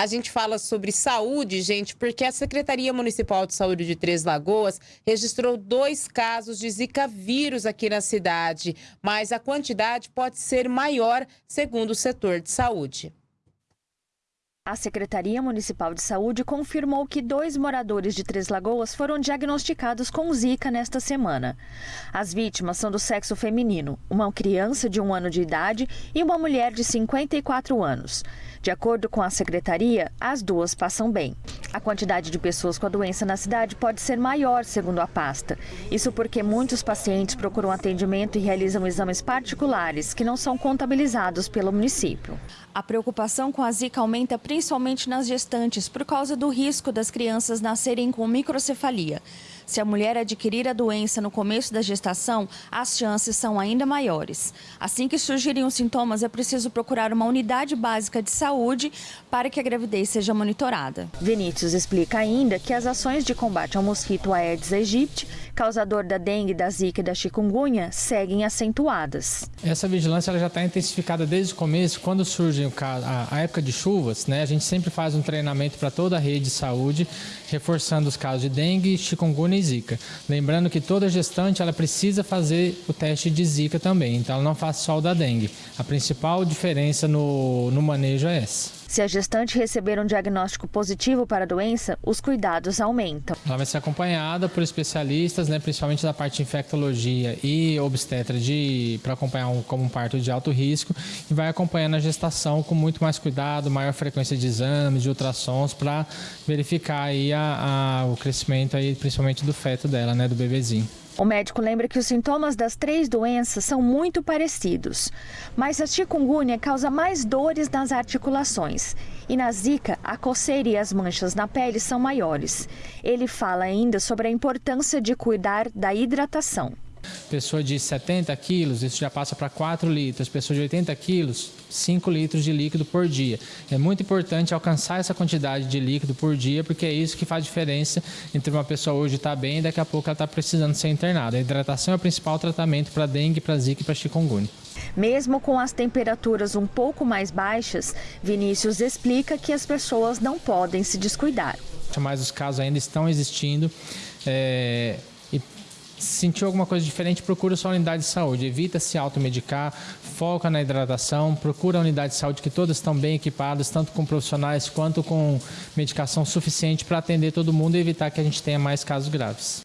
A gente fala sobre saúde, gente, porque a Secretaria Municipal de Saúde de Três Lagoas registrou dois casos de Zika vírus aqui na cidade, mas a quantidade pode ser maior, segundo o setor de saúde. A Secretaria Municipal de Saúde confirmou que dois moradores de Três Lagoas foram diagnosticados com Zika nesta semana. As vítimas são do sexo feminino, uma criança de um ano de idade e uma mulher de 54 anos. De acordo com a secretaria, as duas passam bem. A quantidade de pessoas com a doença na cidade pode ser maior, segundo a pasta. Isso porque muitos pacientes procuram atendimento e realizam exames particulares que não são contabilizados pelo município. A preocupação com a Zika aumenta principalmente nas gestantes por causa do risco das crianças nascerem com microcefalia. Se a mulher adquirir a doença no começo da gestação, as chances são ainda maiores. Assim que surgirem os sintomas, é preciso procurar uma unidade básica de saúde para que a gravidez seja monitorada. Vinícius explica ainda que as ações de combate ao mosquito Aedes aegypti, causador da dengue, da zika e da chikungunya, seguem acentuadas. Essa vigilância já está intensificada desde o começo, quando surge a, época de chuvas, né, a gente sempre faz um treinamento para toda a rede de saúde, reforçando os casos de dengue, chikungunya e zika. Lembrando que toda gestante ela precisa fazer o teste de zika também, então ela não faz só o da dengue. A principal diferença no, no manejo é Se a gestante receber um diagnóstico positivo para a doença, os cuidados aumentam. Ela vai ser acompanhada por especialistas, né, principalmente da parte de infectologia e obstetra, para acompanhar um, como um parto de alto risco, e vai acompanhando a gestação com muito mais cuidado, maior frequência de exames, de ultrassons, para verificar aí a, a, o crescimento, aí, principalmente do feto dela, né, do bebezinho. O médico lembra que os sintomas das três doenças são muito parecidos, mas a chikungunya causa mais dores nas articulações e na zika a coceira e as manchas na pele são maiores. Ele fala ainda sobre a importância de cuidar da hidratação. Pessoa de 70 quilos, isso já passa para 4 litros. Pessoa de 80 quilos, 5 litros de líquido por dia. É muito importante alcançar essa quantidade de líquido por dia, porque é isso que faz diferença entre uma pessoa hoje estar tá bem e daqui a pouco ela está precisando ser internada. A hidratação é o principal tratamento para dengue, para zika e para chikungunya. Mesmo com as temperaturas um pouco mais baixas, Vinícius explica que as pessoas não podem se descuidar. Mas os casos ainda estão existindo. É, sentiu alguma coisa diferente, procura sua unidade de saúde. Evita se automedicar, foca na hidratação, procura a unidade de saúde que todas estão bem equipadas, tanto com profissionais quanto com medicação suficiente para atender todo mundo e evitar que a gente tenha mais casos graves.